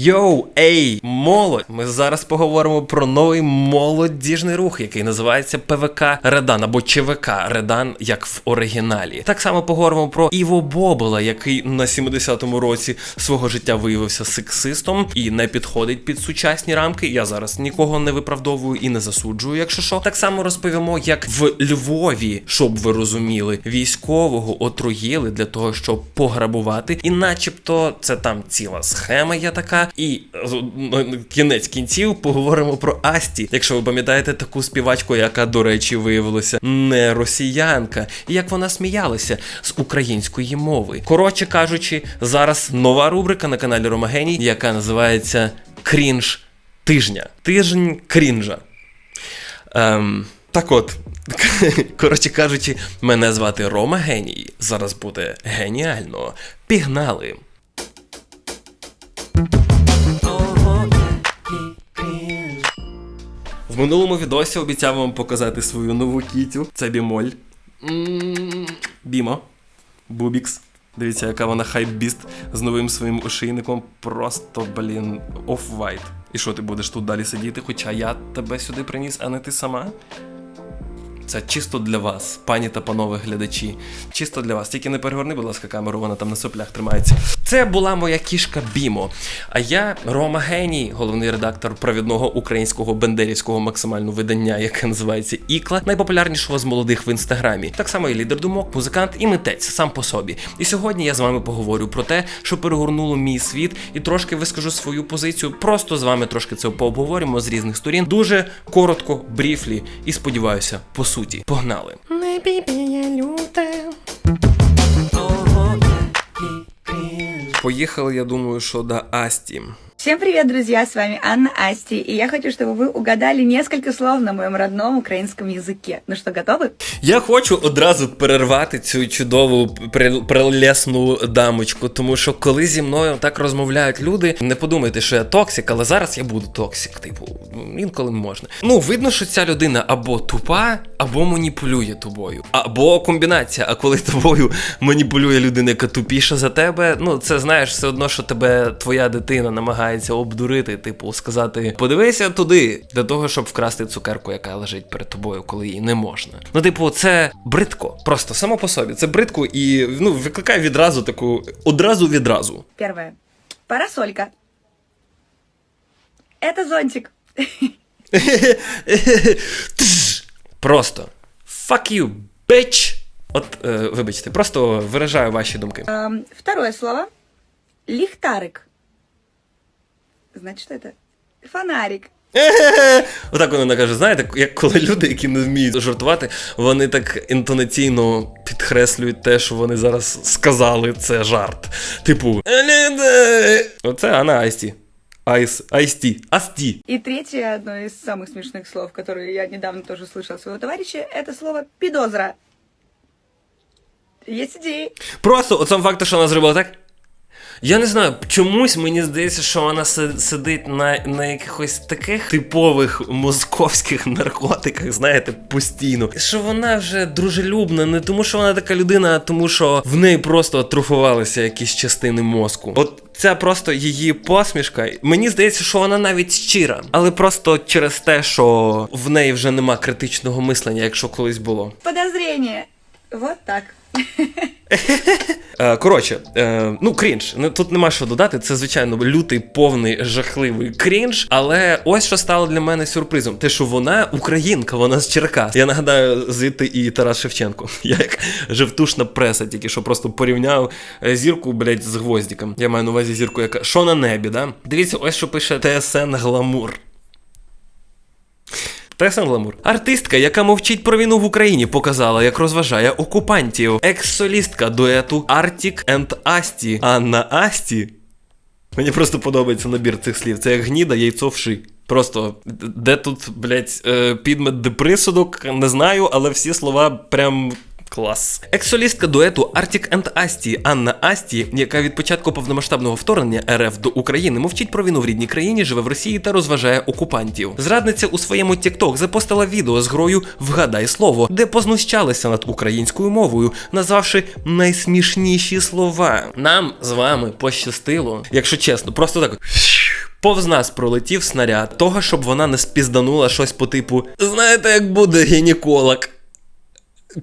Йоу, ей, молодь! Ми зараз поговоримо про новий молодіжний рух, який називається ПВК Редан або ЧВК Редан, як в оригіналі. Так само поговоримо про Іво Бобола, який на 70-му році свого життя виявився сексистом і не підходить під сучасні рамки. Я зараз нікого не виправдовую і не засуджую, якщо що. Так само розповімо, як в Львові, щоб ви розуміли, військового отруїли для того, щоб пограбувати, і начебто це там ціла схема є така. І е, ну, кінець кінців поговоримо про Асті. Якщо ви пам'ятаєте таку співачку, яка, до речі, виявилася не росіянка, і як вона сміялася з української мови. Коротше кажучи, зараз нова рубрика на каналі Ромагеній, яка називається Крінж тижня. Тиждень крінжа. Ем, так от, коротше кажучи, мене звати Рома Геній. Зараз буде геніально. Пігнали! В минулому відосі обіцяв вам показати свою нову кітю. Це бімоль. Бімо. Бубікс. Дивіться, яка вона hypebeast з новим своїм ошейником. Просто, блін, Off-White. І що ти будеш тут далі сидіти? Хоча я тебе сюди приніс, а не ти сама? Це чисто для вас, пані та панове глядачі. Чисто для вас. Тільки не перегорни, будь ласка, камеру, вона там на соплях тримається. Це була моя кішка Бімо. А я Рома Геній, головний редактор провідного українського бендерівського максимального видання, яке називається Ікла, найпопулярнішого з молодих в інстаграмі. Так само і лідер думок, музикант і митець сам по собі. І сьогодні я з вами поговорю про те, що перегорнуло мій світ, і трошки вискажу свою позицію. Просто з вами трошки це пообговоримо з різних сторін. Дуже коротко, бріфлі, і сподіваюся, по суті. Погнали. Не бібіє люте. Поїхали, я думаю, що до Асті. Всем привет, друзья! С вами Анна Асти, и я хочу, чтобы вы угадали несколько слов на моем родном украинском языке. Ну что, готовы? Я хочу одразу перервати цю чудову при- прелесну дамочку, тому що коли зі мною так розмовляють люди, не подумайте, що я токсик, але зараз я буду токсик. Типу, інколи можна. Ну, видно, що ця людина або тупа, або маніпулює тобою, або комбінація. А коли тобою маніпулює людина, яка тупіша за тебе, ну це знаєш, все одно, що тебе твоя дитина намагається обдурити, типу, сказати: подивися туди, для того, щоб вкрасти цукерку, яка лежить перед тобою, коли її не можна. Ну, типу, це бридко. Просто само по собі. Це бридко і ну, викликає відразу таку одразу відразу. Первое. Парасолька. Это зонтик. Просто fuck you, bitch. От, е, вибачте, просто виражаю ваші думки. Эм, второе слово. Лихтарик. Значит, что это? Фонарик. Отак вона каже, знаєте, як коли люди, які не вміють жартувати, вони так інтонаційно підкреслюють те, що вони зараз сказали, це жарт. Типу, оце Анна Айсті. Айс, Айсті, Асті. И третье, одно из самых смешных слов, которые я недавно тоже слышала от своего товарища, это слово пидозра. Есть идеи? Просто от сам факт, що вона зробила так. я не знаю, чомусь мені здається, що вона сидить на, на якихось таких типових московських наркотиках, знаєте, постійно. Що вона вже дружелюбна, не тому, що вона така людина, а тому, що в неї просто атрофувалися якісь частини мозку. От ця просто її посмішка. Мені здається, що вона навіть щира, але просто через те, що в неї вже нема критичного мислення, якщо колись було. Подозрение. Вот так. Е, Коротше, е, ну крінж. Ну, Тут нема що додати. Це звичайно лютий, повний, жахливий крінж. Але ось що стало для мене сюрпризом: те, що вона українка, вона з Черкас. Я нагадаю, звідти і Тарас Шевченко. Я як жевтушна преса, тільки що просто порівняв е, зірку, блядь, з гвоздиком. Я маю на увазі зірку, яка що на небі, да? Дивіться, ось що пише ТСН Гламур. Тесен Гламур. Артистка, яка мовчить про війну в Україні, показала, як розважає окупантів. Екс-солістка дуету Arctic and Asti Анна Асті. Мені просто подобається набір цих слів. Це як гніда, яйцо вши. Просто де тут, блять, підмет деприсудок, не знаю, але всі слова прям. Клас. Екс-солістка дуету Arctic and Asti Анна Асті, яка від початку повномасштабного вторгнення РФ до України мовчить про війну в рідній країні, живе в Росії та розважає окупантів. Зрадниця у своєму TikTok запостила відео з грою Вгадай слово, де познущалися над українською мовою, назвавши найсмішніші слова. Нам з вами пощастило, якщо чесно, просто так Повз нас пролетів снаряд того, щоб вона не спізданула щось по типу: знаєте, як буде гінеколог?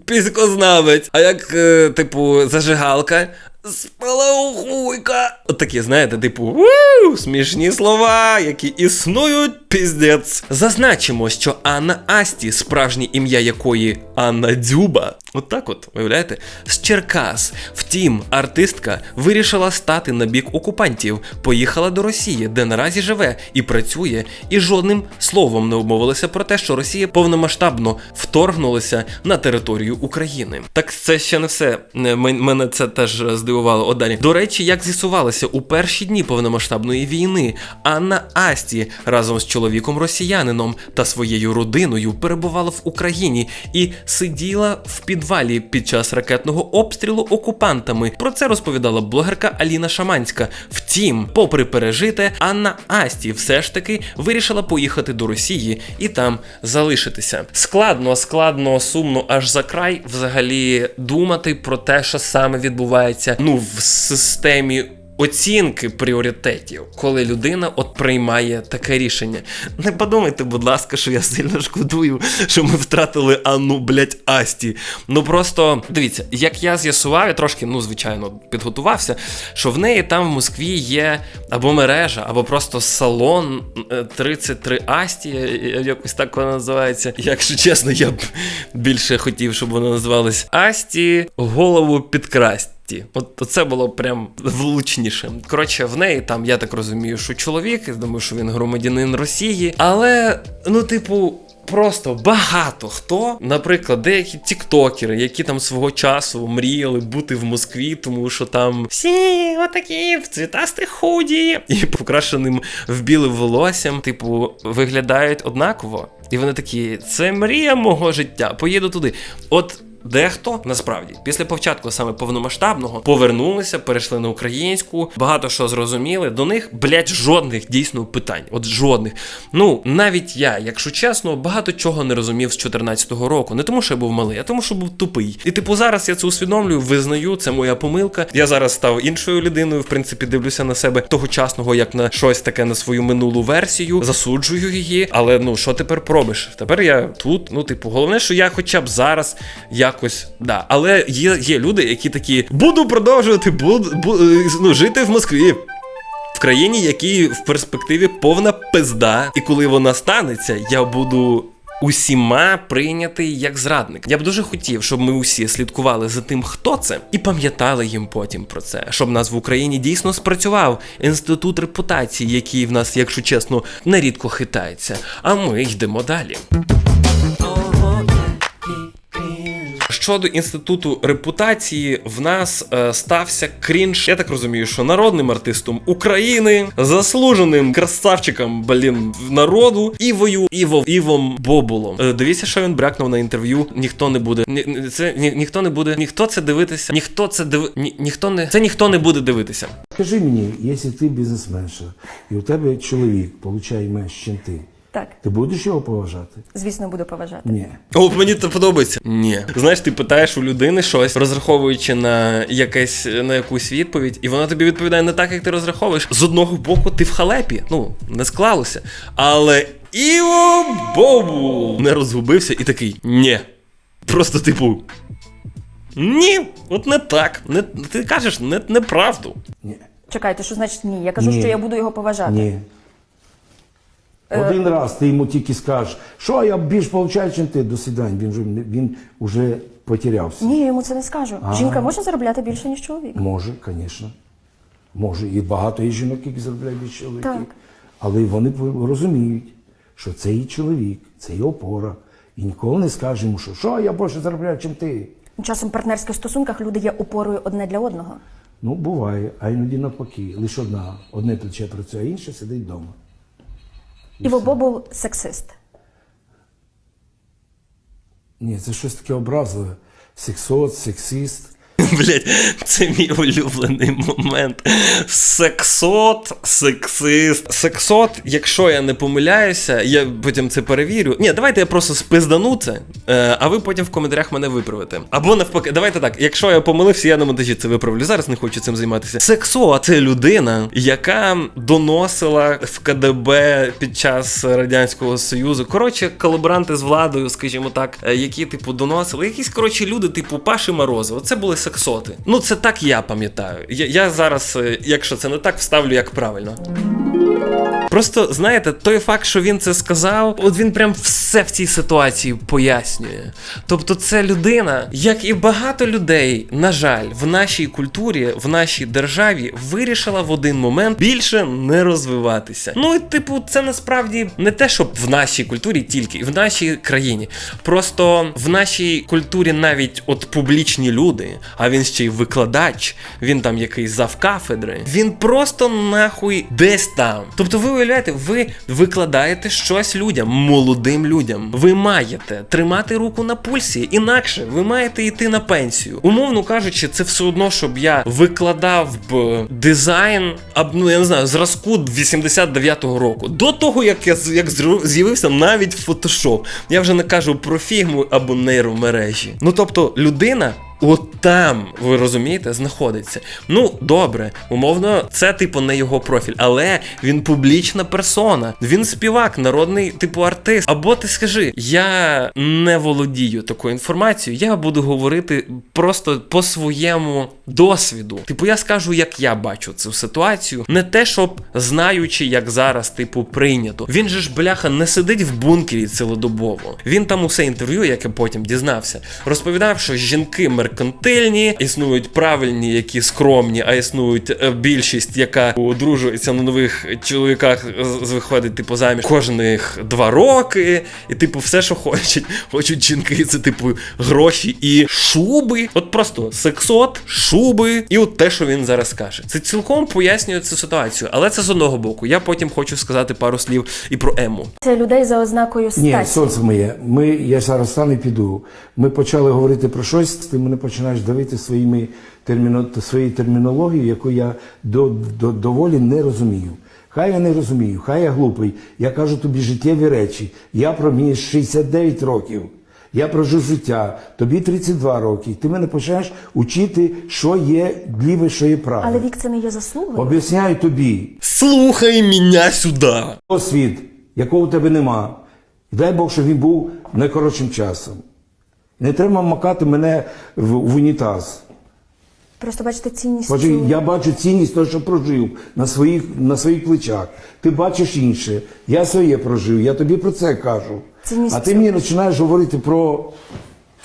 Піськознавець, а як, е, типу, зажигалка. Спалахуйка. От такі, знаєте, типу, уу, смішні слова, які існують піздець. Зазначимо, що Анна Асті, справжнє ім'я якої Анна Дзюба, от так от, уявляєте, з Черкас. Втім, артистка вирішила стати на бік окупантів, поїхала до Росії, де наразі живе і працює, і жодним словом не обмовилася про те, що Росія повномасштабно вторгнулася на територію України. Так це ще не все. Мене це теж здивувало. От далі. До речі, як з'ясувалося, у перші дні повномасштабної війни Анна Асті разом з чоловіком росіянином та своєю родиною перебувала в Україні і сиділа в підвалі під час ракетного обстрілу окупантами. Про це розповідала блогерка Аліна Шаманська. Втім, попри пережите, Анна Асті все ж таки вирішила поїхати до Росії і там залишитися. Складно, складно, сумно аж за край взагалі думати про те, що саме відбувається ну в системі. Оцінки пріоритетів, коли людина от приймає таке рішення. Не подумайте, будь ласка, що я сильно шкодую, що ми втратили Анну, блять, Асті. Ну просто дивіться, як я з'ясував, я трошки, ну звичайно, підготувався, що в неї там в Москві є або мережа, або просто салон е, 33 Асті, е, якось так вона називається. Якщо чесно, я б більше хотів, щоб вона називалась Асті, голову підкрасть. Ті. От це було прям влучніше. Коротше, в неї там, я так розумію, що чоловік, я думаю, що він громадянин Росії, але, ну, типу. Просто багато хто, наприклад, деякі тіктокери, які там свого часу мріяли бути в Москві, тому що там всі отакі в цвітастих худі і покрашеним в білим волоссям, типу, виглядають однаково. І вони такі: це мрія мого життя. Поїду туди. От Дехто насправді після початку саме повномасштабного повернулися, перейшли на українську, багато що зрозуміли. До них, блять, жодних дійсно питань. От жодних. Ну навіть я, якщо чесно, багато чого не розумів з 14-го року. Не тому, що я був малий, а тому, що був тупий. І типу зараз я це усвідомлюю, визнаю, це моя помилка. Я зараз став іншою людиною. В принципі, дивлюся на себе тогочасного, як на щось таке на свою минулу версію, засуджую її. Але ну що тепер пробиш? Тепер я тут. Ну, типу, головне, що я хоча б зараз якось да. Але є, є люди, які такі буду продовжувати буду, бу, е, ну, жити в Москві. В країні, якій в перспективі повна пизда, і коли вона станеться, я буду. Усіма прийнятий як зрадник. Я б дуже хотів, щоб ми усі слідкували за тим, хто це, і пам'ятали їм потім про це, щоб нас в Україні дійсно спрацював інститут репутації, який в нас, якщо чесно, нерідко хитається. А ми йдемо далі. Щодо інституту репутації, в нас е, стався крінж. Я так розумію, що народним артистом України, заслуженим красавчиком, блін, народу, Івою Іво Івом Бобулом. Е, дивіться, що він брякнув на інтерв'ю. Ніхто не буде. Ні, це ні, ніхто не буде. Ніхто це дивитися. Ніхто це диви. Ні, ніхто не це ніхто не буде дивитися. Скажи мені, якщо ти бізнесменша, і у тебе чоловік получає менше, ніж ти, Так, ти будеш його поважати? звісно, буду поважати. Ні. О, мені це подобається. Ні. Знаєш, ти питаєш у людини щось, розраховуючи на якесь на якусь відповідь, і вона тобі відповідає не так, як ти розраховуєш. З одного боку, ти в халепі. Ну, не склалося. Але Іво Бобу не розгубився і такий ні. Просто типу. Ні, от не так. Не, ти кажеш не, неправду. Ні. Чекайте, що значить ні? Я кажу, Ні. що я буду його поважати. Ні. Один раз ти йому тільки скажеш, що я більш получаю, ніж ти, до свидання. Він вже, він вже потерявся. Ні, я йому це не скажу. А. Жінка може заробляти більше, ніж чоловік. Може, звісно. Може. І багато є жінок, які заробляють більше чоловіків. Так. Але вони розуміють, що це її чоловік, це її опора. І ніколи не скаже йому, що, що я більше заробляю, ніж ти. Часом в партнерських стосунках люди є опорою одне для одного. Ну, буває, а іноді навпаки. Лише одна, одне плече працює, а інше сидить вдома. Іво був сексист. Ні, це щось таке образливе. Сексот, сексист. Блять, це мій улюблений момент. Сексот, сексист. Сексот, якщо я не помиляюся, я потім це перевірю. Ні, давайте я просто спиздану це, е, а ви потім в коментарях мене виправите. Або навпаки, давайте так. Якщо я помилився, я на монтажі це виправлю. Зараз не хочу цим займатися. Сексо це людина, яка доносила в КДБ під час Радянського Союзу. Коротше, колаборанти з владою, скажімо так, е, які типу доносили. Якісь коротше люди, типу Паші Морозова. Це були сексоти. Ну це так я пам'ятаю. Я, я зараз, е, якщо це не так, вставлю як правильно. Просто знаєте, той факт, що він це сказав, от він прям все в цій ситуації пояснює. Тобто, це людина, як і багато людей, на жаль, в нашій культурі, в нашій державі вирішила в один момент більше не розвиватися. Ну і типу, це насправді не те, щоб в нашій культурі тільки, в нашій країні. Просто в нашій культурі навіть от публічні люди, а він ще й викладач, він там якийсь завкафедри, він просто нахуй десь там. Тобто, ви уявляєте, ви викладаєте щось людям, молодим людям. Ви маєте тримати руку на пульсі, інакше ви маєте йти на пенсію. Умовно кажучи, це все одно, щоб я викладав б дизайн, ну я не знаю, зразку 89-го року. До того, як я як з'явився навіть Photoshop. Я вже не кажу про фігму або нейромережі. Ну тобто, людина. От там, ви розумієте, знаходиться. Ну, добре, умовно, це типу не його профіль, але він публічна персона. Він співак, народний типу артист. Або ти скажи, я не володію такою інформацією, я буду говорити просто по своєму досвіду. Типу, я скажу, як я бачу цю ситуацію, не те, щоб знаючи, як зараз, типу, прийнято. Він же ж бляха не сидить в бункері цілодобово. Він там усе інтерв'ю, яке потім дізнався, розповідав, що жінки меркантильні, існують правильні, які скромні, а існують е, більшість, яка одружується на нових чоловіках, виходить типу заміж кожних два роки, і типу все, що хочуть. Хочуть жінки, це типу гроші і шуби. От просто сексот, шуби, і от те, що він зараз каже. Це цілком пояснює цю ситуацію, але це з одного боку. Я потім хочу сказати пару слів і про ему. Це людей за ознакою Ні, статі. сонце моє. Ми, я зараз стану і піду. Ми почали говорити про щось, ти мене починаєш давити своїми терміно, своєю термінологією, яку я до, до, доволі не розумію. Хай я не розумію, хай я глупий. Я кажу тобі життєві речі. Я про мені 69 років. Я прожив життя, тобі 32 роки. Ти мене починаєш учити, що є ліве, що є праве. Але вік це не є заслугою. Об'ясняю тобі, Слухай мене сюди. освіт, якого у тебе нема. Дай Бог, щоб він був найкоротшим часом. Не треба макати мене в, в унітаз. Просто бачите цінність. Бачу, цю- я бачу цінність того, що прожив на своїх, на своїх плечах. Ти бачиш інше. Я своє прожив, я тобі про це кажу. Цінність а ти цього. мені починаєш говорити про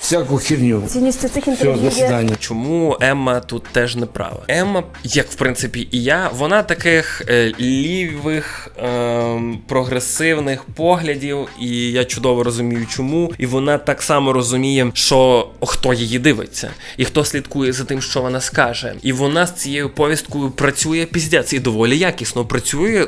всяку херню. Цінністю цих Все, до свидання. Чому Емма тут теж не права? Емма, як в принципі і я, вона таких е, лівих, ем, прогресивних поглядів, і я чудово розумію, чому. І вона так само розуміє, що хто її дивиться, і хто слідкує за тим, що вона скаже. І вона з цією повісткою працює піздець і доволі якісно працює.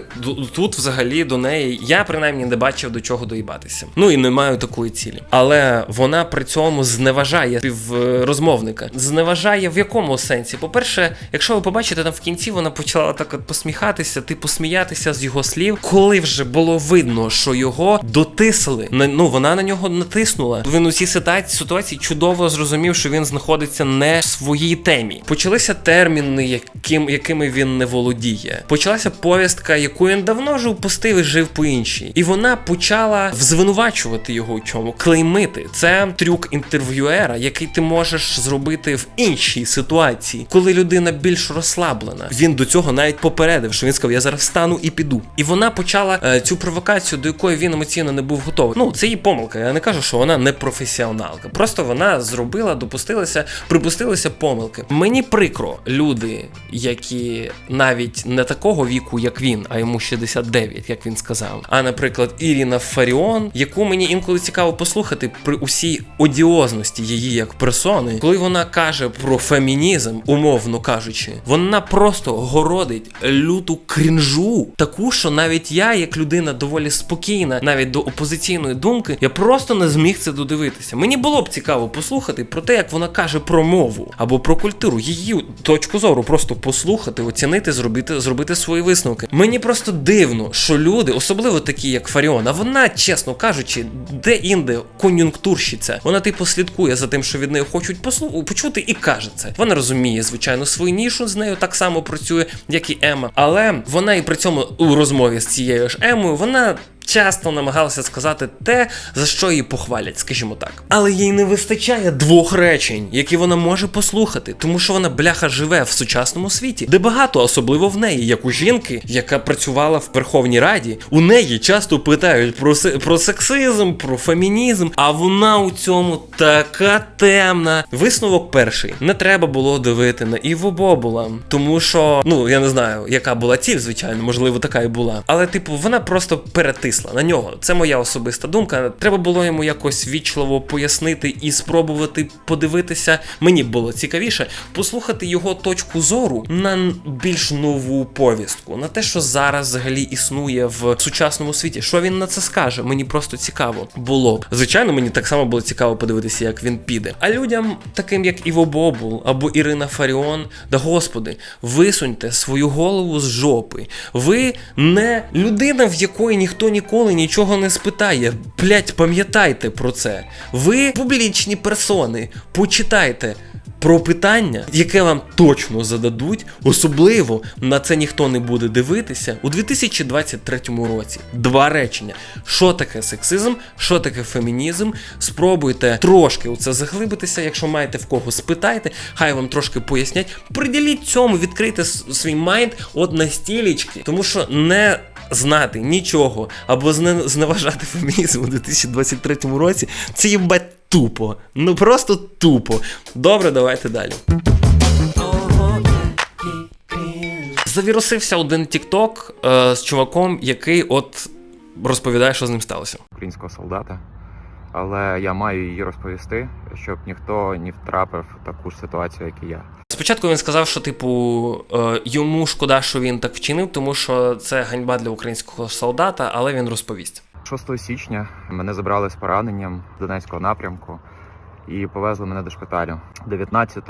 Тут взагалі до неї я принаймні не бачив до чого доїбатися. Ну і не маю такої цілі. Але вона при цьому зневажає співрозмовника. Зневажає в якому сенсі? По-перше, якщо ви побачите там в кінці, вона почала так от посміхатися, типу сміятися з його слів, коли вже було видно, що його дотисли. Ну вона на нього натиснула. Він у цій ситуації чудово зрозумів, що він знаходиться не в своїй темі. Почалися терміни, яким, якими він не володіє. Почалася повістка, яку він давно вже впустив і жив по іншій. І вона почала звинувачувати його у чому, клеймити. Це трюк інтерв'юера, який ти можеш зробити в іншій ситуації, коли людина більш розслаблена. Він до цього навіть попередив, що він сказав: Я зараз встану і піду. І вона почала е, цю провокацію, до якої він емоційно не був готовий. Ну, це її помилка. Я не кажу, що вона не професіоналка. Просто вона зробила, допустилася, припустилася помилки. Мені прикро люди, які навіть не такого віку, як він, а йому 69, як він сказав. А наприклад, Ірина Фаріон, яку мені інколи цікаво послухати при усій одіозності грандіозності її як персони, коли вона каже про фемінізм, умовно кажучи, вона просто городить люту крінжу, таку, що навіть я, як людина доволі спокійна, навіть до опозиційної думки, я просто не зміг це додивитися. Мені було б цікаво послухати про те, як вона каже про мову або про культуру, її точку зору, просто послухати, оцінити, зробити, зробити свої висновки. Мені просто дивно, що люди, особливо такі, як Фаріон, а вона, чесно кажучи, де-інде кон'юнктурщиця. Вона типу слідкує за тим, що від неї хочуть послу... почути, і каже це. Вона розуміє, звичайно, свою нішу з нею так само працює, як і Ема. Але вона і при цьому у розмові з цією ж Емою, вона. Часто намагалася сказати те, за що її похвалять, скажімо так. Але їй не вистачає двох речень, які вона може послухати, тому що вона бляха живе в сучасному світі, де багато, особливо в неї, як у жінки, яка працювала в Верховній Раді, у неї часто питають про, се- про сексизм, про фемінізм, а вона у цьому така темна. Висновок перший: не треба було дивити на Іво Бобула, тому що, ну я не знаю, яка була ціль, звичайно, можливо, така і була. Але, типу, вона просто перетисла на нього. Це моя особиста думка. Треба було йому якось вічливо пояснити і спробувати подивитися. Мені було цікавіше послухати його точку зору на більш нову повістку, на те, що зараз взагалі існує в сучасному світі. Що він на це скаже? Мені просто цікаво було. Звичайно, мені так само було цікаво подивитися, як він піде. А людям, таким як Іво Бобул або Ірина Фаріон, да господи, висуньте свою голову з жопи. Ви не людина, в якої ніхто ніколи нічого не спитає. Блять, пам'ятайте про це. Ви публічні персони. Почитайте. Про питання, яке вам точно зададуть, особливо на це ніхто не буде дивитися у 2023 році. Два речення: що таке сексизм, що таке фемінізм. Спробуйте трошки у це заглибитися. Якщо маєте в кого спитайте, хай вам трошки пояснять. Приділіть цьому, відкрийте свій майнд от на стілечки, тому що не знати нічого або зне- зневажати фемінізм у 2023 році, це їбать тупо. Ну просто тупо. Добре, давайте далі. Завірусився один тікток е, з чуваком, який от розповідає, що з ним сталося. українського солдата. Але я маю її розповісти, щоб ніхто не втрапив в таку ж ситуацію, як і я. Спочатку він сказав, що типу е, йому шкода, що він так вчинив, тому що це ганьба для українського солдата, але він розповість. 6 січня мене забрали з пораненням з Донецького напрямку і повезли мене до шпиталю. 19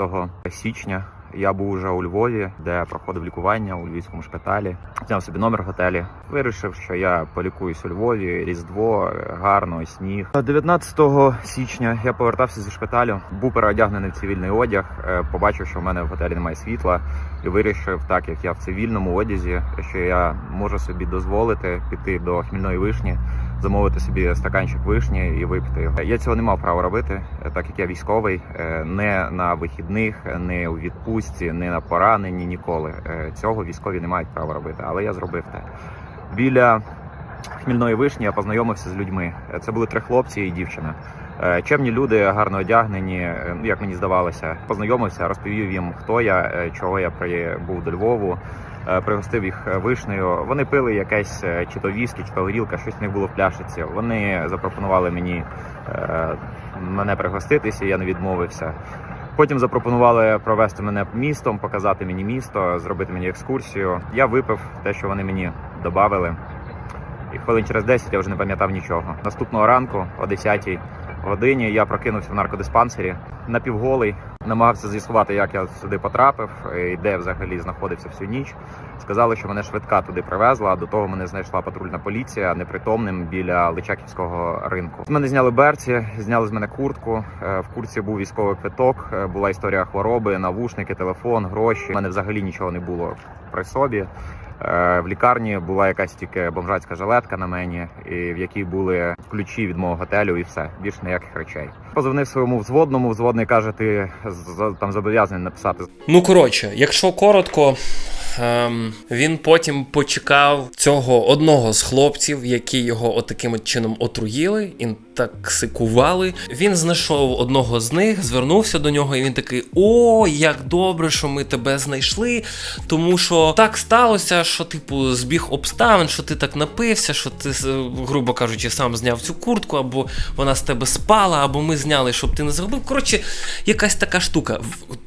січня я був уже у Львові, де проходив лікування у львівському шпиталі. Зняв собі номер в готелі. Вирішив, що я полікуюсь у Львові, Різдво, гарно, сніг. 19 січня я повертався зі шпиталю, був переодягнений в цивільний одяг. е, Побачив, що в мене в готелі немає світла, і вирішив, так як я в цивільному одязі, що я можу собі дозволити піти до хмільної вишні замовити собі стаканчик вишні і випити його. Я цього не мав права робити, е, так як я військовий, е, не на вихідних, не у відпустці, не на пораненні, ніколи. Е, Цього військові не мають права робити, але я зробив те. Біля хмільної вишні я познайомився з людьми. Це були три хлопці і дівчина. Чемні люди, гарно одягнені, як мені здавалося. Познайомився, розповів їм, хто я, чого я прибув до Львову. Е, Пригостив їх е, вишнею. Вони пили якесь е, чи то віскі, чи то горілка, щось в них було в пляшиці. Вони запропонували мені мене пригоститися, я не відмовився. Потім запропонували провести мене містом, показати мені місто, зробити мені екскурсію. Я випив те, що вони мені додали. І хвилин через 10 я вже не пам'ятав нічого. Наступного ранку, о 10 годині, я прокинувся в наркодиспансері напівголий, намагався з'ясувати, як я сюди потрапив і де взагалі знаходився всю ніч. Сказали, що мене швидка туди привезла. а До того мене знайшла патрульна поліція непритомним біля Личаківського ринку. З мене зняли берці, зняли з мене куртку. Е, В куртці був військовий квиток, е, була історія хвороби, навушники, телефон, гроші. У мене взагалі нічого не було при собі. Е, В лікарні була якась тільки бомжацька жилетка на мені, і в якій були ключі від мого готелю, і все більше ніяких речей. Позвонив своєму взводному. Взводний каже: ти там зобов'язаний написати Ну коротше, якщо коротко, ем, він потім почекав цього одного з хлопців, які його отаким от чином отруїли, інтоксикували. Він знайшов одного з них, звернувся до нього, і він такий: О, як добре, що ми тебе знайшли. Тому що так сталося, що, типу, збіг обставин, що ти так напився, що ти, е, грубо кажучи, сам зняв цю куртку, або вона з тебе спала, або ми зняли, щоб ти не загубив. Коротше, якась така штука.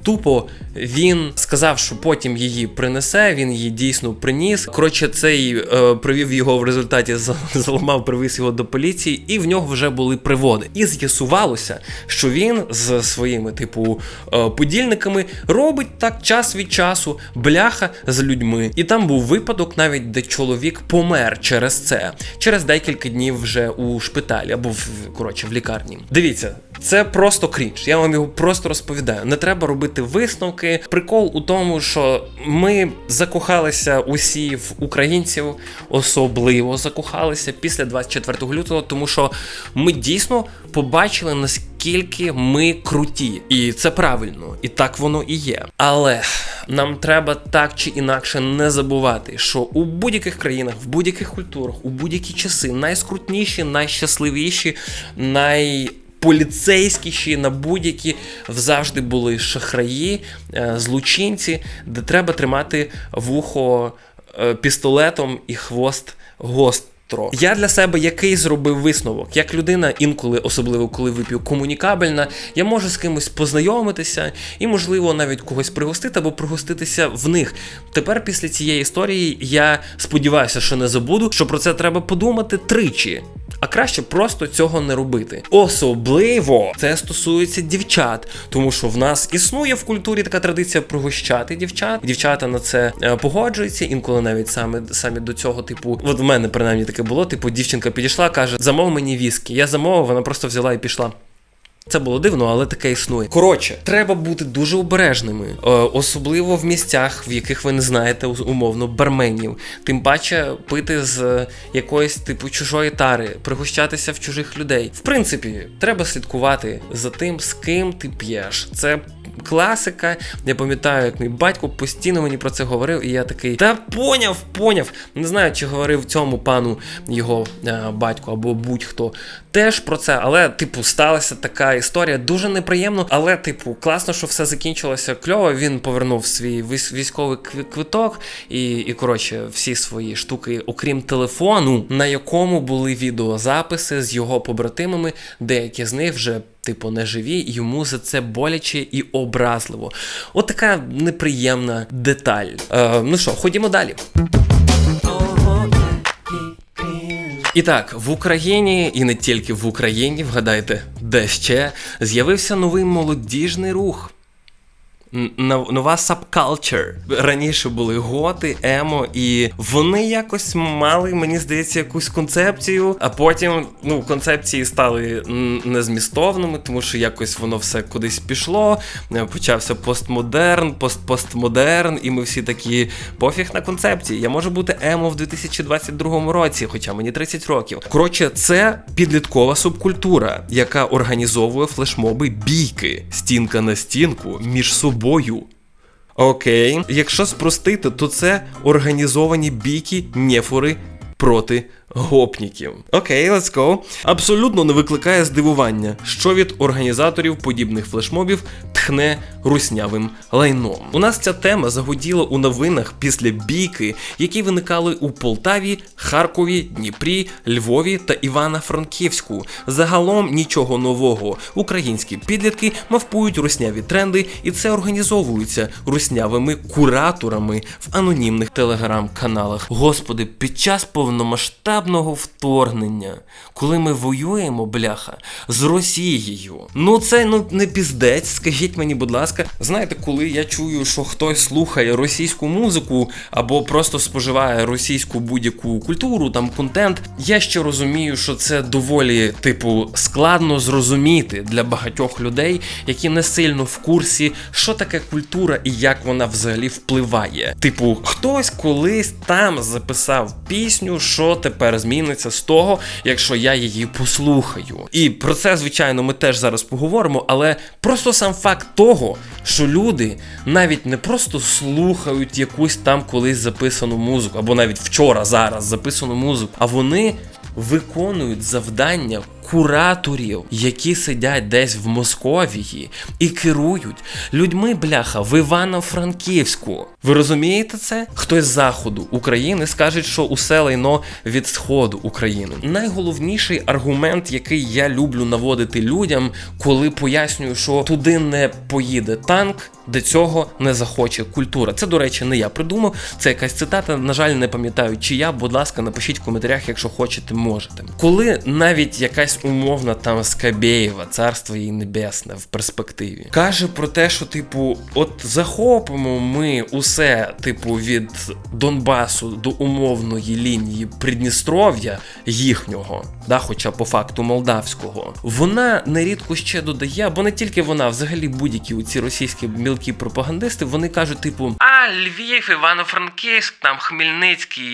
Тупо він сказав, що потім її принесе. Він її дійсно приніс. Коротше, цей е, привів його в результаті, за- заламав, привіз його до поліції, і в нього вже були приводи. І з'ясувалося, що він з своїми, типу, е, подільниками робить так час від часу бляха з людьми. І там був випадок, навіть де чоловік помер через це, через декілька днів вже у шпиталі або в коротше в лікарні. Дивіться, це просто крінж. Я вам його просто розповідаю. Не треба робити висновки. Прикол у тому, що ми закохалися усі в українців, особливо закохалися після 24 лютого, тому що ми дійсно побачили наскільки ми круті, і це правильно, і так воно і є. Але нам треба так чи інакше не забувати, що у будь-яких країнах, в будь-яких культурах, у будь-які часи найскрутніші, найщасливіші, най поліцейськіші на будь-які завжди були шахраї, е, злочинці, де треба тримати вухо е, пістолетом і хвост гостро. Я для себе який зробив висновок, як людина, інколи, особливо коли вип'ю комунікабельна, я можу з кимось познайомитися і, можливо, навіть когось пригостити або пригоститися в них. Тепер, після цієї історії, я сподіваюся, що не забуду, що про це треба подумати тричі. А краще просто цього не робити. Особливо це стосується дівчат, тому що в нас існує в культурі така традиція пригощати дівчат. Дівчата на це е, погоджуються, інколи навіть саме самі до цього, типу, от в мене принаймні таке було. Типу, дівчинка підійшла, каже: замов мені віскі. Я замовив, вона просто взяла і пішла. Це було дивно, але таке існує. Коротше, треба бути дуже обережними, е, особливо в місцях, в яких ви не знаєте умовно барменів. Тим паче пити з е, якоїсь типу чужої тари, пригощатися в чужих людей. В принципі, треба слідкувати за тим, з ким ти п'єш. Це класика. Я пам'ятаю, як мій батько постійно мені про це говорив, і я такий, та поняв, поняв. Не знаю, чи говорив цьому пану його е, батько або будь-хто теж про це, але, типу, сталася така історія дуже неприємно. Але, типу, класно, що все закінчилося кльово. Він повернув свій військовий квиток і, і коротше, всі свої штуки, окрім телефону, на якому були відеозаписи з його побратимами, деякі з них вже. Типу, не живі, і йому за це боляче і образливо. От така неприємна деталь. Е, ну що, ходімо далі. І так, в Україні, і не тільки в Україні, вгадайте, де ще з'явився новий молодіжний рух. Нова сабкалчер. Раніше були готи, емо, і вони якось мали, мені здається, якусь концепцію, а потім ну, концепції стали незмістовними, тому що якось воно все кудись пішло. Е, Почався постмодерн, постпостмодерн, і ми всі такі пофіг на концепції. Я можу бути емо в 2022 році, хоча мені 30 років. Коротше, це підліткова субкультура, яка організовує флешмоби бійки, стінка на стінку між собою. Окей, якщо спростити, то це організовані бійки нефори проти гопніків. Окей, let's go. Абсолютно не викликає здивування, що від організаторів подібних флешмобів тхне руснявим лайном. У нас ця тема загуділа у новинах після бійки, які виникали у Полтаві, Харкові, Дніпрі, Львові та Івано-Франківську. Загалом нічого нового. Українські підлітки мавпують русняві тренди, і це організовується руснявими кураторами в анонімних телеграм-каналах. Господи, під час повномасштабного вторгнення, коли ми воюємо, бляха, з Росією. Ну це ну не піздець, скажіть мені, будь ласка. Знаєте, коли я чую, що хтось слухає російську музику або просто споживає російську будь-яку культуру, там контент, я ще розумію, що це доволі, типу, складно зрозуміти для багатьох людей, які не сильно в курсі, що таке культура і як вона взагалі впливає. Типу, хтось колись там записав пісню, що тепер тепер зміниться з того, якщо я її послухаю. І про це, звичайно, ми теж зараз поговоримо, але просто сам факт того, що люди навіть не просто слухають якусь там колись записану музику, або навіть вчора зараз записану музику, а вони виконують завдання кураторів, які сидять десь в Московії і керують людьми, бляха, в Івано-Франківську. Ви розумієте це? Хтось з заходу України скаже, що усе лайно від сходу України. Найголовніший аргумент, який я люблю наводити людям, коли пояснюю, що туди не поїде танк. Де цього не захоче культура. Це, до речі, не я придумав. Це якась цитата. На жаль, не пам'ятаю, чи я. Будь ласка, напишіть в коментарях, якщо хочете, можете. Коли навіть якась умовна там Скабєєва, царство їй небесне в перспективі, каже про те, що типу, от захопимо ми усе, типу, від Донбасу до умовної лінії Придністров'я їхнього, да, хоча по факту молдавського, вона нерідко ще додає, бо не тільки вона, взагалі будь-які ці російські мілкі пропагандисти, вони кажуть, типу, а Львів, Івано-Франківськ, там Хмельницький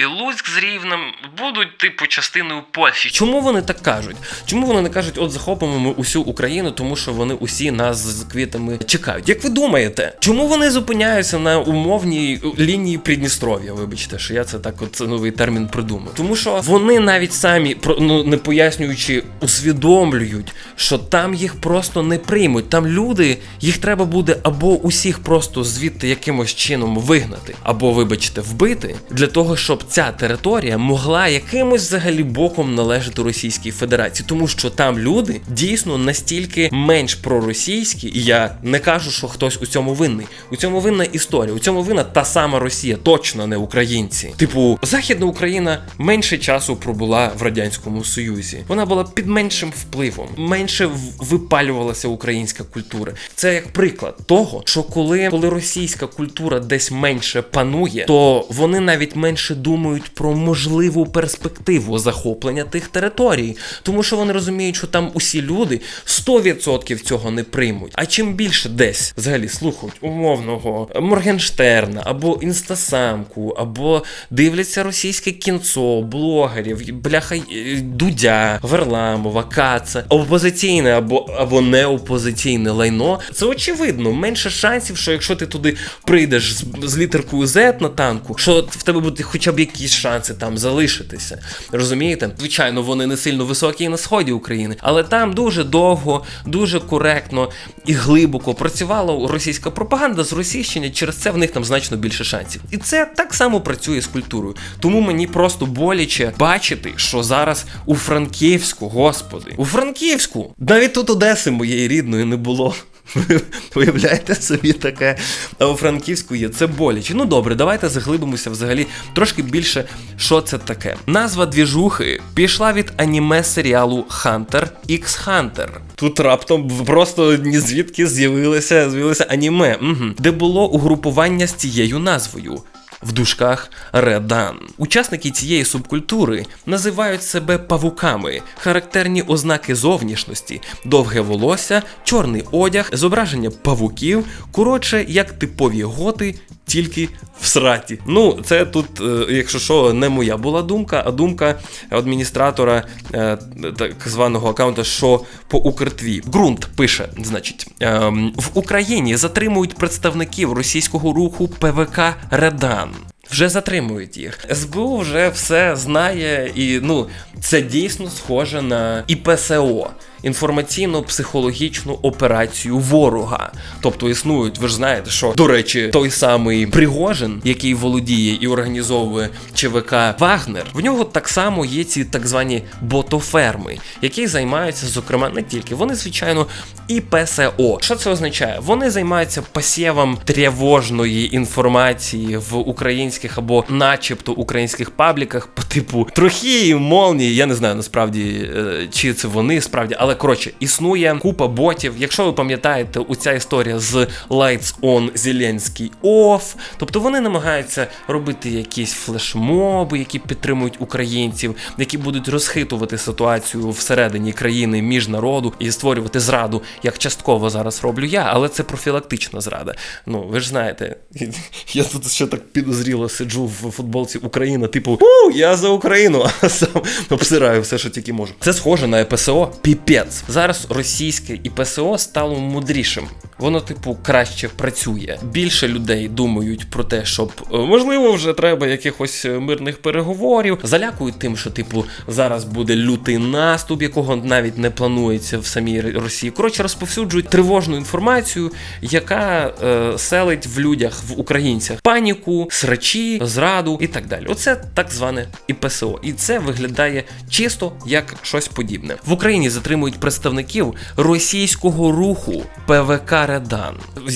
і Луцьк з Рівнем будуть, типу, частиною Польщі. Чому вони так кажуть? Чому вони не кажуть, от захопимо ми усю Україну, тому що вони усі нас з квітами чекають? Як ви думаєте, чому вони зупиняються на умовній лінії Придністров'я? Вибачте, що я це так, от новий термін придумав. Тому що вони навіть самі ну не пояснюючи, усвідомлюють, що там їх просто не приймуть. Там люди, їх треба буде або усіх просто звідти якимось чином вигнати, або, вибачте, вбити, для того, щоб ця територія могла якимось взагалі боком належати Російській Федерації, тому що там люди дійсно настільки менш проросійські, і я не кажу, що хтось у цьому винний. У цьому винна історія. У цьому винна та сама Росія, точно не українці. Типу, Західна Україна менше часу пробула в радянському Союзі. Вона була під меншим впливом, менше випалювалася українська культура. Це як приклад того, що коли, коли російська культура десь менше панує, то вони навіть менше думають про можливу перспективу захоплення тих територій, тому що вони розуміють, що там усі люди 100% цього не приймуть. А чим більше десь взагалі слухають умовного Моргенштерна або інстасамку, або дивляться російське кінцо, блогерів, бляха е, Дудя, Варламова, Каца, опозиційне або або не опозиційне лайно. Це очевидно, менше шансів, що якщо ти туди прийдеш з, з літеркою Z на танку, що в тебе будуть хоча б якісь шанси там залишитися. Розумієте? Звичайно, вони не сильно високі і на сході України, але там дуже довго, дуже коректно і глибоко працювала російська пропаганда з російщення. Через це в них там значно більше шансів. І це так само працює з культурою. Тому мені просто боляче бачити, що зараз у Франківську, господи, у Франківську, навіть тут Одеси моєї рідної не було. Ви Уявляєте собі таке? А у Франківську є це боляче. Ну добре, давайте заглибимося взагалі трошки більше, що це таке. Назва двіжухи пішла від аніме серіалу Hunter x Hunter. Тут раптом просто ні звідки з'явилося з'явилося аніме, угу. де було угрупування з цією назвою. В дужках Редан. Учасники цієї субкультури називають себе павуками, характерні ознаки зовнішності, довге волосся, чорний одяг, зображення павуків, коротше, як типові готи, тільки в сраті. Ну, це тут, е, якщо що, не моя була думка, а думка адміністратора е, так званого аккаунта, що по Укртві. Ґрунт пише, значить, ем, в Україні затримують представників російського руху ПВК Редан. Вже затримують їх. СБУ вже все знає, і ну це дійсно схоже на ІПСО інформаційно-психологічну операцію ворога. Тобто існують, ви ж знаєте, що до речі, той самий Пригожин, який володіє і організовує ЧВК Вагнер, в нього так само є ці так звані ботоферми, які займаються, зокрема, не тільки вони, звичайно, і ПСО. Що це означає? Вони займаються посєвом тривожної інформації в українських або, начебто, українських пабліках по типу трохи молнії. Я не знаю насправді, е, чи це вони справді, але коротше, існує купа ботів. Якщо ви пам'ятаєте, оця історія з Lights On Зеленський Off, тобто вони намагаються робити якісь флешмоби, які підтримують українців, які будуть розхитувати ситуацію всередині країни між народу і створювати зраду, як частково зараз роблю я, але це профілактична зрада. Ну ви ж знаєте, я тут ще так підозріло сиджу в футболці Україна, типу, у я за Україну, а сам обсираю все, що тільки можу. Це схоже на ПСО. Піпець. Зараз російське і ПСО стало мудрішим. Воно, типу, краще працює. Більше людей думають про те, щоб е, можливо вже треба якихось е, мирних переговорів. Залякують тим, що типу зараз буде лютий наступ, якого навіть не планується в самій Росії. Коротше, розповсюджують тривожну інформацію, яка е, селить в людях, в українцях паніку, срачі, зраду і так далі. Оце так зване ІПСО. І це виглядає чисто як щось подібне. В Україні затримують представників російського руху ПВК Редан.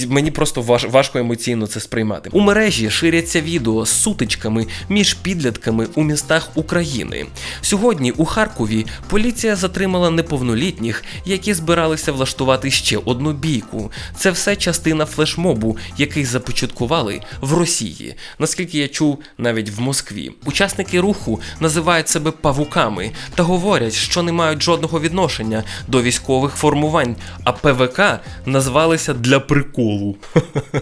Мені просто важ, важко емоційно це сприймати. У мережі ширяться відео з сутичками між підлітками у містах України. Сьогодні у Харкові поліція затримала неповнолітніх, які збиралися влаштувати ще одну бійку. Це все частина флешмобу, який започаткували в Росії. Наскільки я чув, навіть в Москві. Учасники руху називають себе павуками та говорять, що не мають жодного відношення до військових формувань, а ПВК назвалися для приколу.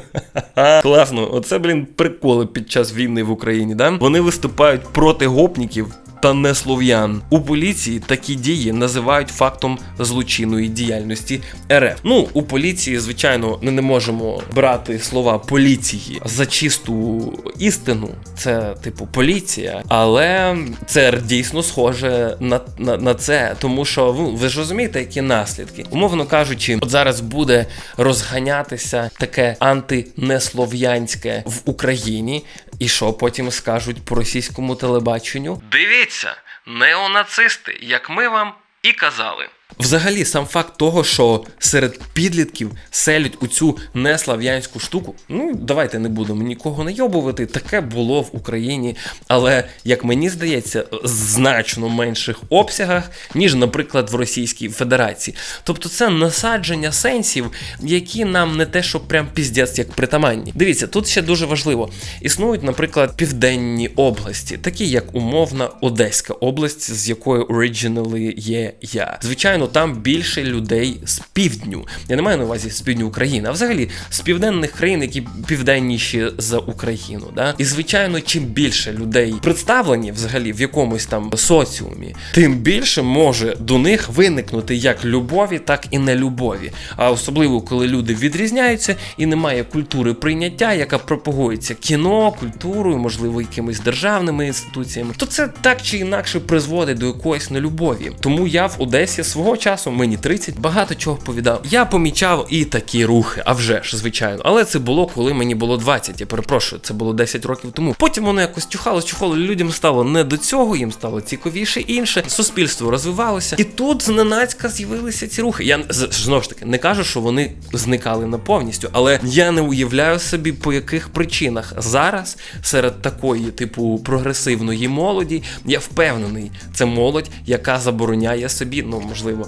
Класно, оце, блін, приколи під час війни в Україні, да? Вони виступають проти гопників. Та не слов'ян у поліції такі дії називають фактом злочинної діяльності РФ. Ну у поліції, звичайно, ми не можемо брати слова поліції за чисту істину. Це типу поліція, але це дійсно схоже на, на, на це, тому що ну, ви ж розумієте, які наслідки. Умовно кажучи, от зараз буде розганятися таке антинеслов'янське в Україні, і що потім скажуть по російському телебаченню? Дивіться, неонацисти, як ми вам і казали. Взагалі, сам факт того, що серед підлітків селять у цю неслав'янську штуку, ну давайте не будемо нікого найобувати. Таке було в Україні, але як мені здається, в значно менших обсягах, ніж, наприклад, в Російській Федерації. Тобто це насадження сенсів, які нам не те, що прям піздець як притаманні. Дивіться, тут ще дуже важливо. Існують, наприклад, південні області, такі як умовна Одеська область, з якої originally є я. Звичайно, там більше людей з півдню. Я не маю на увазі з півдню України, а взагалі з південних країн, які південніші за Україну. Да? І звичайно, чим більше людей представлені взагалі в якомусь там соціумі, тим більше може до них виникнути як любові, так і нелюбові. А особливо коли люди відрізняються і немає культури прийняття, яка пропагується кіно, культурою, можливо, якимись державними інституціями, то це так чи інакше призводить до якоїсь нелюбові. Тому я в Одесі свого часу, мені 30, багато чого повідав. Я помічав і такі рухи, а вже ж, звичайно. Але це було, коли мені було 20. Я перепрошую, це було 10 років тому. Потім воно якось чухало, чухало. Людям стало не до цього, їм стало цікавіше інше. Суспільство розвивалося, і тут зненацька з'явилися ці рухи. Я знову ж таки не кажу, що вони зникали на повністю, але я не уявляю собі, по яких причинах зараз серед такої, типу, прогресивної молоді, я впевнений, це молодь, яка забороняє собі, ну можливо,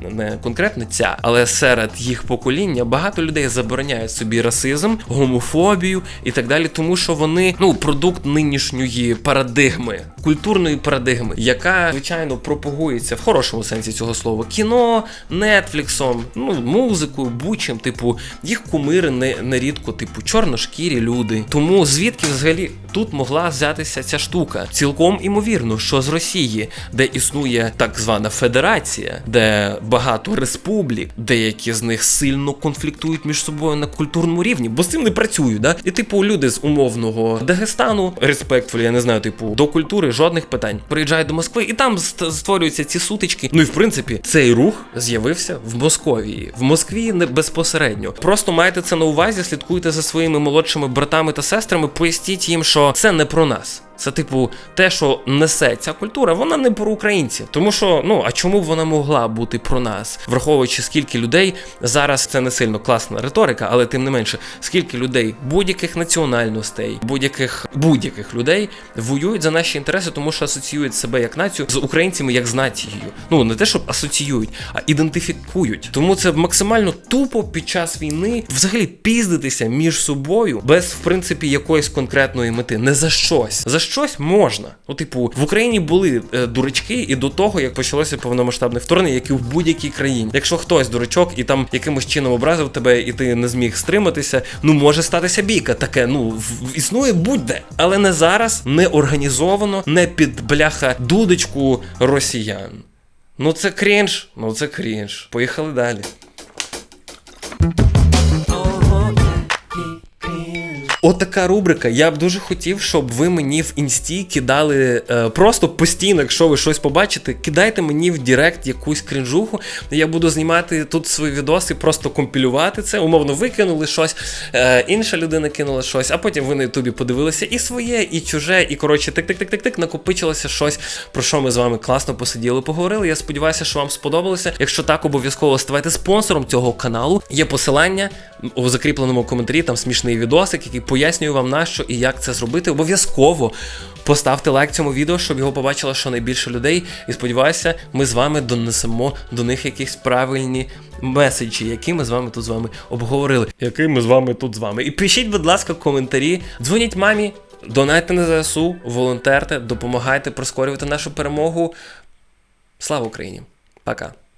не конкретно ця, але серед їх покоління багато людей забороняють собі расизм, гомофобію і так далі, тому що вони ну продукт нинішньої парадигми, культурної парадигми, яка звичайно пропагується в хорошому сенсі цього слова кіно, нетфліксом, ну музикою, бучим, типу, їх кумири не нерідко, типу, чорношкірі люди. Тому звідки взагалі тут могла взятися ця штука? Цілком імовірно, що з Росії, де існує так звана федерація, де багато республік, деякі з них сильно конфліктують між собою на культурному рівні, бо з цим не працюють, да? І типу люди з умовного Дагестану, респектфулі, я не знаю, типу, до культури жодних питань. Приїжджають до Москви, і там створюються ці сутички. Ну і в принципі, цей рух з'явився в Московії, в Москві не безпосередньо. Просто майте це на увазі, слідкуйте за своїми молодшими братами та сестрами, поясніть їм, що це не про нас. Це, типу, те, що несе ця культура, вона не про українців. Тому що, ну а чому б вона могла бути про нас, враховуючи скільки людей зараз це не сильно класна риторика, але тим не менше, скільки людей будь-яких національностей, будь-яких будь-яких людей воюють за наші інтереси, тому що асоціюють себе як націю з українцями як з нацією. Ну не те, щоб асоціюють, а ідентифікують. Тому це максимально тупо під час війни взагалі піздитися між собою без в принципі якоїсь конкретної мети. Не за щось. За щось можна. Ну, типу, в Україні були е, дурачки і до того, як почалося повномасштабне вторгнення, як і в будь-якій країні. Якщо хтось дурачок і там якимось чином образив тебе, і ти не зміг стриматися, ну може статися бійка. Таке, ну в- існує будь-де, але не зараз, не організовано, не під бляха дудочку росіян. Ну це крінж, ну це крінж. Поїхали далі. Отака рубрика. Я б дуже хотів, щоб ви мені в інсті кидали е, просто постійно, якщо ви щось побачите, кидайте мені в Директ якусь крінжуху. Я буду знімати тут свої відоси, просто компілювати це. Умовно, ви кинули щось, е, інша людина кинула щось, а потім ви на Ютубі подивилися і своє, і чуже, і коротше, тик-тик-тик-тик-тик, накопичилося щось, про що ми з вами класно посиділи, поговорили. Я сподіваюся, що вам сподобалося. Якщо так, обов'язково ставайте спонсором цього каналу. Є посилання у закріпленому коментарі, там смішний відосик, який пояснює вам на що і як це зробити. Обов'язково поставте лайк цьому відео, щоб його побачило щонайбільше людей. І сподіваюся, ми з вами донесемо до них якісь правильні меседжі, які ми з вами тут з вами обговорили. Які ми з вами тут з вами. І пишіть, будь ласка, коментарі, дзвоніть мамі. Донайте на ЗСУ, волонтерте, допомагайте прискорювати нашу перемогу. Слава Україні! Пока.